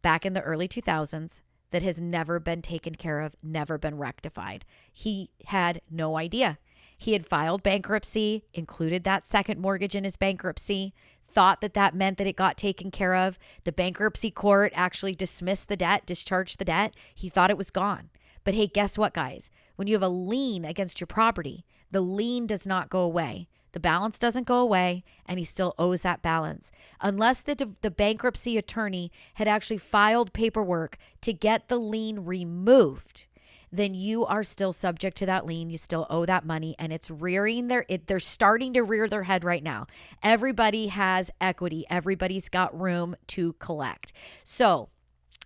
Speaker 3: back in the early 2000s that has never been taken care of, never been rectified. He had no idea. He had filed bankruptcy, included that second mortgage in his bankruptcy, thought that that meant that it got taken care of. The bankruptcy court actually dismissed the debt, discharged the debt. He thought it was gone. But hey, guess what, guys? When you have a lien against your property, the lien does not go away. The balance doesn't go away and he still owes that balance. Unless the, the bankruptcy attorney had actually filed paperwork to get the lien removed, then you are still subject to that lien. You still owe that money and it's rearing their it, they're starting to rear their head right now. Everybody has equity. Everybody's got room to collect. So,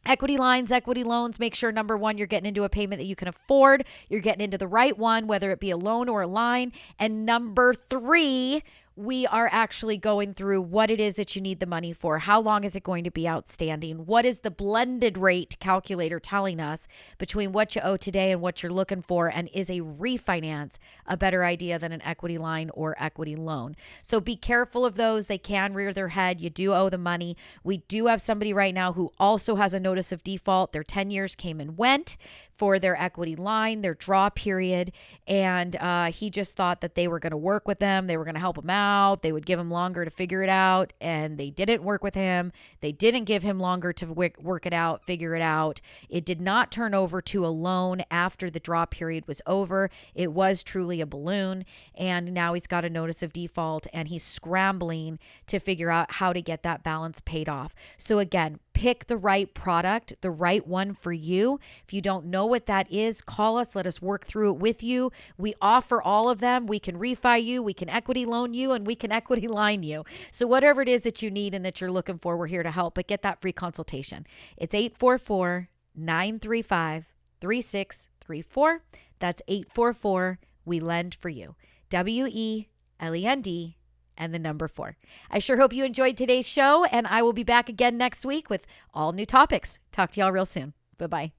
Speaker 3: Equity lines, equity loans, make sure number one, you're getting into a payment that you can afford. You're getting into the right one, whether it be a loan or a line. And number three, we are actually going through what it is that you need the money for. How long is it going to be outstanding? What is the blended rate calculator telling us between what you owe today and what you're looking for? And is a refinance a better idea than an equity line or equity loan? So be careful of those. They can rear their head. You do owe the money. We do have somebody right now who also has a notice of default. Their 10 years came and went for their equity line, their draw period. And uh, he just thought that they were going to work with them, they were going to help him out, they would give him longer to figure it out. And they didn't work with him. They didn't give him longer to work it out, figure it out. It did not turn over to a loan after the draw period was over. It was truly a balloon. And now he's got a notice of default and he's scrambling to figure out how to get that balance paid off. So, again, pick the right product, the right one for you. If you don't know what that is, call us. Let us work through it with you. We offer all of them. We can refi you, we can equity loan you, and we can equity line you. So, whatever it is that you need and that you're looking for, we're here to help. But get that free consultation. It's 844 935 3634. That's 844 We Lend for You. W E L E N D and the number four. I sure hope you enjoyed today's show, and I will be back again next week with all new topics. Talk to y'all real soon. Bye bye.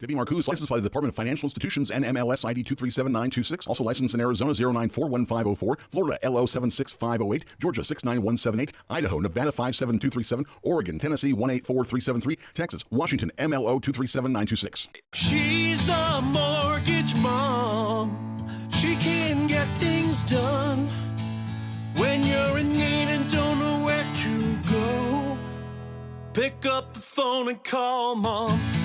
Speaker 1: Debbie Marcoux licensed by the Department of Financial Institutions and MLS ID 237926. Also licensed in Arizona 0941504, Florida LO 76508, Georgia 69178, Idaho, Nevada 57237, Oregon, Tennessee 184373, Texas, Washington MLO 237926.
Speaker 2: She's a mortgage pick up the phone and call mom.